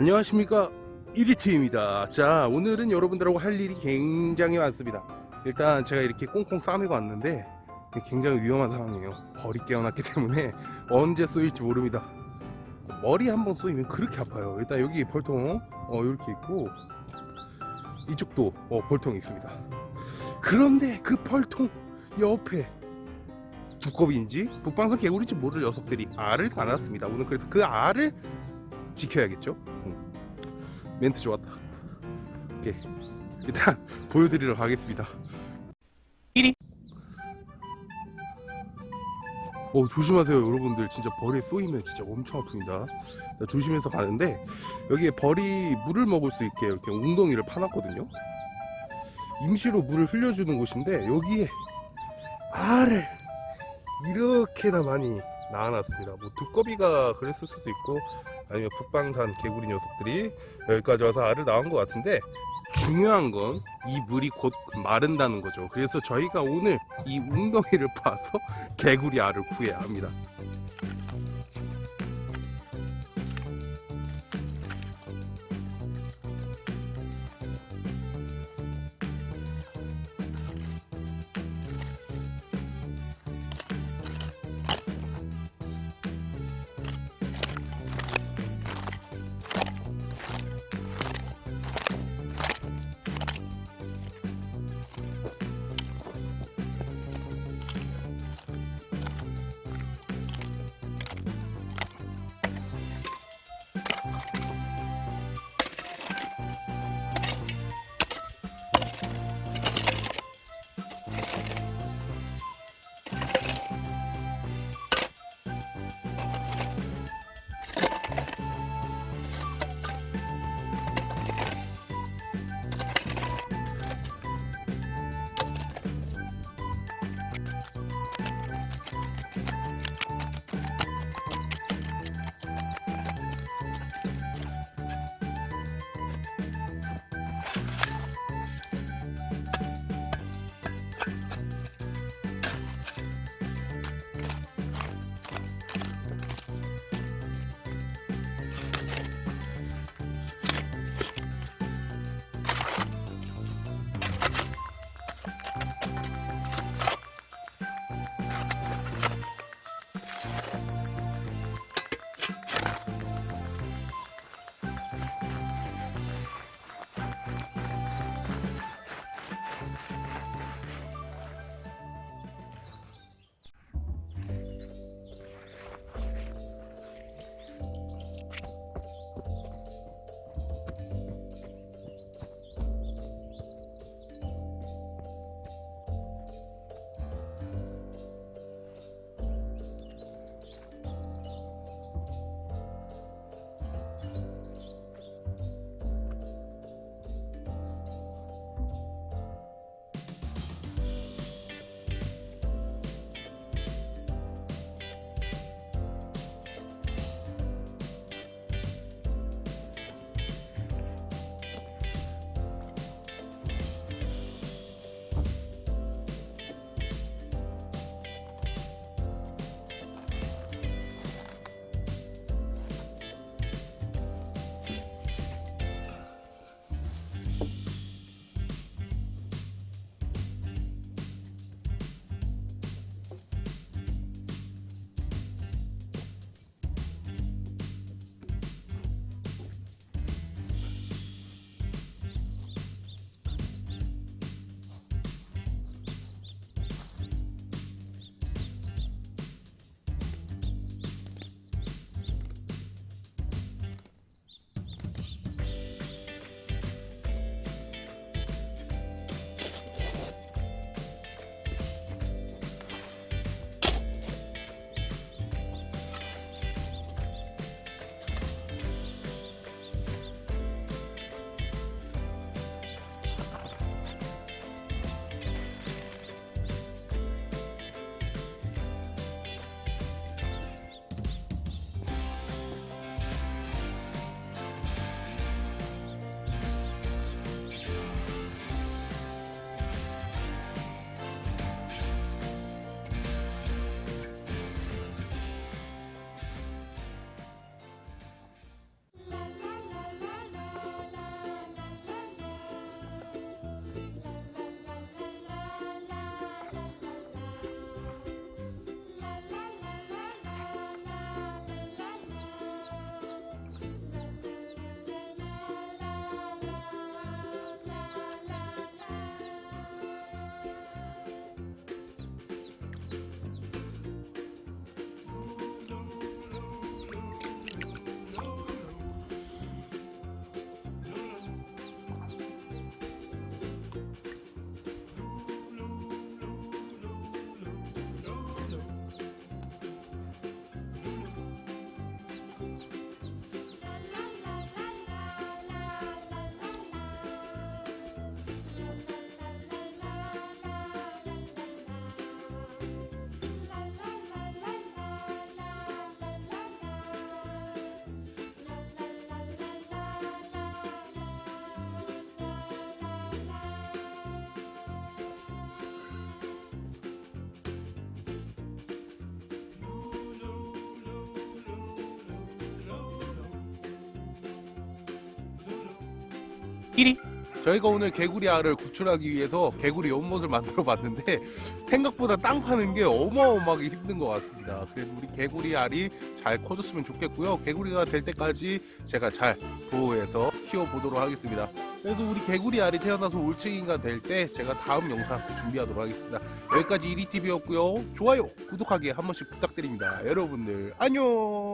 안녕하십니까. 1위팀입니다. 자 오늘은 여러분들하고 할 일이 굉장히 많습니다. 일단 제가 이렇게 꽁꽁 싸매고 왔는데 굉장히 위험한 상황이에요. 벌이 깨어났기 때문에 언제 쏘일지 모릅니다. 머리 한번 쏘이면 그렇게 아파요. 일단 여기 벌통 어 이렇게 있고 이쪽도 어 벌통이 있습니다. 그런데 그 벌통 옆에 두꺼비인지 북방선 개구리인지 모를 녀석들이 알을 가놨습니다. 오늘 그래서 그 알을 지켜야겠죠? 응. 멘트 좋았다. 오케이. 일단 보여드리러 가겠습니다. 1위 어 조심하세요 여러분들. 진짜 벌에 쏘이면 진짜 엄청 아픕니다. 자, 조심해서 가는데 여기에 벌이 물을 먹을 수 있게 이렇게 웅덩이를 파놨거든요. 임시로 물을 흘려주는 곳인데 여기에 알을 이렇게나 많이 낳아놨습니다. 뭐 두꺼비가 그랬을 수도 있고 아니면 북방산 개구리 녀석들이 여기까지 와서 알을 낳은 것 같은데 중요한 건 이 물이 곧 마른다는 거죠. 그래서 저희가 오늘 이 웅덩이를 파서 개구리 알을 구해야 합니다 끼리 저희가 오늘 개구리 알을 구출하기 위해서 개구리 연못을 만들어 봤는데 생각보다 땅 파는 게 어마어마하게 힘든 것 같습니다. 그래서 우리 개구리 알이 잘 커졌으면 좋겠고요. 개구리가 될 때까지 제가 잘 보호해서 키워보도록 하겠습니다. 그래서 우리 개구리 알이 태어나서 올챙이가 될 때 제가 다음 영상 준비하도록 하겠습니다. 여기까지 이리TV였고요. 좋아요, 구독하기 한 번씩 부탁드립니다. 여러분들 안녕!